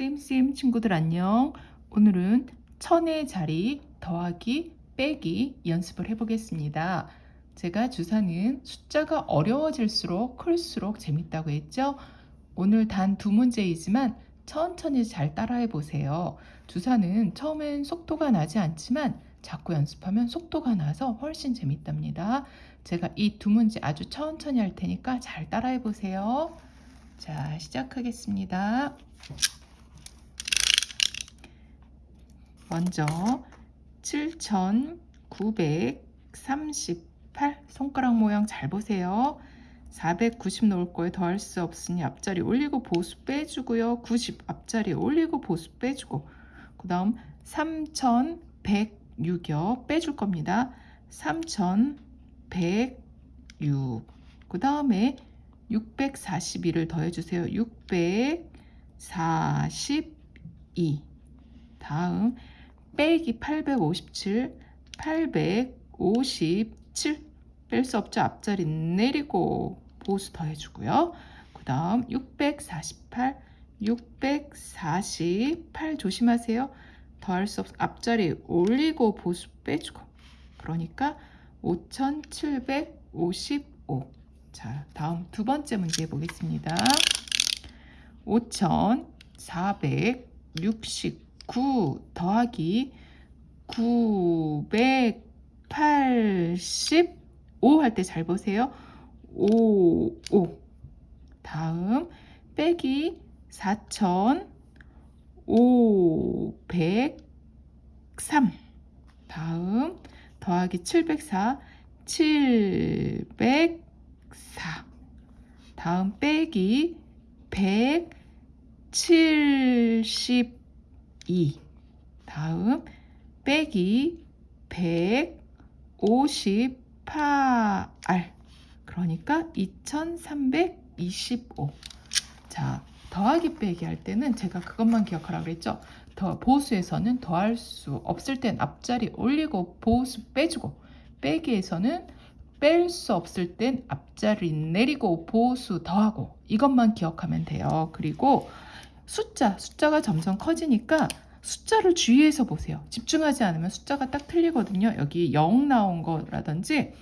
쌤쌤 친구들 안녕. 오늘은 천의 자리 더하기 빼기 연습을 해보겠습니다. 제가 주사는 숫자가 어려워질수록 클수록 재밌다고 했죠? 오늘 단 두 문제이지만 천천히 잘 따라해 보세요. 주사는 처음엔 속도가 나지 않지만 자꾸 연습하면 속도가 나서 훨씬 재밌답니다. 제가 이 두 문제 아주 천천히 할 테니까 잘 따라해 보세요. 자, 시작하겠습니다. 먼저 7,938 손가락 모양 잘 보세요. 490 놓을 거에 더할 수 없으니 앞자리 올리고 보수 빼주고요. 90 앞자리 올리고 보수 빼주고 그 다음 3,106여 빼줄 겁니다. 3,106 그 다음에 642를 더해주세요. 642 다음 빼기 857 857 뺄 수 없죠. 앞자리 내리고 보수 더해주고요. 그 다음 648 648 조심하세요. 더할 수 없, 앞자리 올리고 보수 빼주고 그러니까 5755 자, 다음 두 번째 문제 보겠습니다. 5469 더하기 985 할 때 잘 보세요. 5, 5. 다음 빼기 4503. 다음 더하기 704 700 4 다음 빼기 172 다음 빼기 158 그러니까 2325 자, 더하기 빼기 할 때는 제가 그것만 기억하라고 그랬죠. 더 보수에서는 더할 수 없을 땐 앞자리 올리고 보수 빼주고 빼기에서는 뺄 수 없을 땐 앞자리 내리고 보수 더하고 이것만 기억하면 돼요. 그리고 숫자, 숫자가 점점 커지니까 숫자를 주의해서 보세요. 집중하지 않으면 숫자가 딱 틀리거든요. 여기 0 나온 거라든지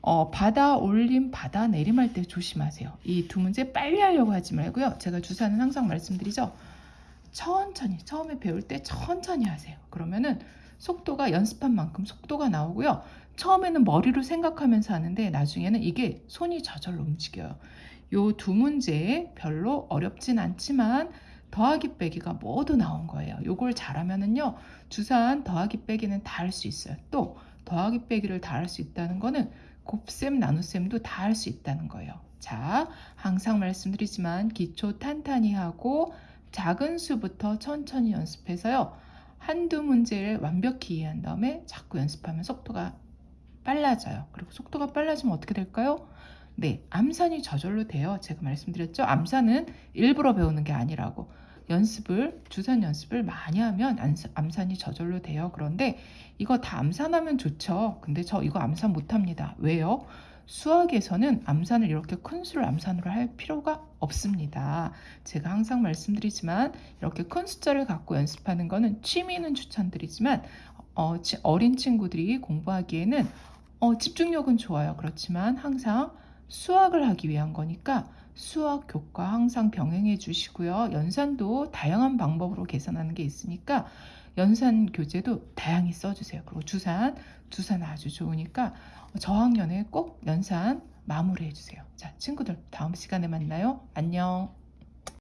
어, 받아 올림, 받아 내림 할 때 조심하세요. 이 두 문제 빨리 하려고 하지 말고요. 제가 주사는 항상 말씀드리죠. 천천히, 처음에 배울 때 천천히 하세요. 그러면은 속도가 연습한 만큼 속도가 나오고요. 처음에는 머리로 생각하면서 하는데 나중에는 이게 손이 저절로 움직여요. 요 두 문제 별로 어렵진 않지만 더하기 빼기가 모두 나온 거예요. 요걸 잘하면은요. 주산 더하기 빼기는 다 할 수 있어요. 또 더하기 빼기를 다 할 수 있다는 거는 곱셈 나눗셈도 다 할 수 있다는 거예요. 자, 항상 말씀드리지만 기초 탄탄히 하고 작은 수부터 천천히 연습해서요. 한두 문제를 완벽히 이해한 다음에 자꾸 연습하면 속도가 빨라져요. 그리고 속도가 빨라지면 어떻게 될까요? 네, 암산이 저절로 돼요. 제가 말씀드렸죠. 암산은 일부러 배우는 게 아니라고. 연습을, 주산 연습을 많이 하면 암산이 저절로 돼요. 그런데 이거 다 암산하면 좋죠. 근데 저 이거 암산 못합니다. 왜요? 수학에서는 암산을 이렇게 큰 수를 암산으로 할 필요가 없습니다. 제가 항상 말씀드리지만 이렇게 큰 숫자를 갖고 연습하는 거는 취미는 추천드리지만 어, 어린 친구들이 공부하기에는 어, 집중력은 좋아요. 그렇지만 항상 수학을 하기 위한 거니까 수학 교과 항상 병행해 주시고요. 연산도 다양한 방법으로 계산하는 게 있으니까 연산 교재도 다양히 써주세요. 그리고 주산, 주산 아주 좋으니까 저학년에 꼭 연산 마무리해 주세요. 자, 친구들 다음 시간에 만나요. 안녕.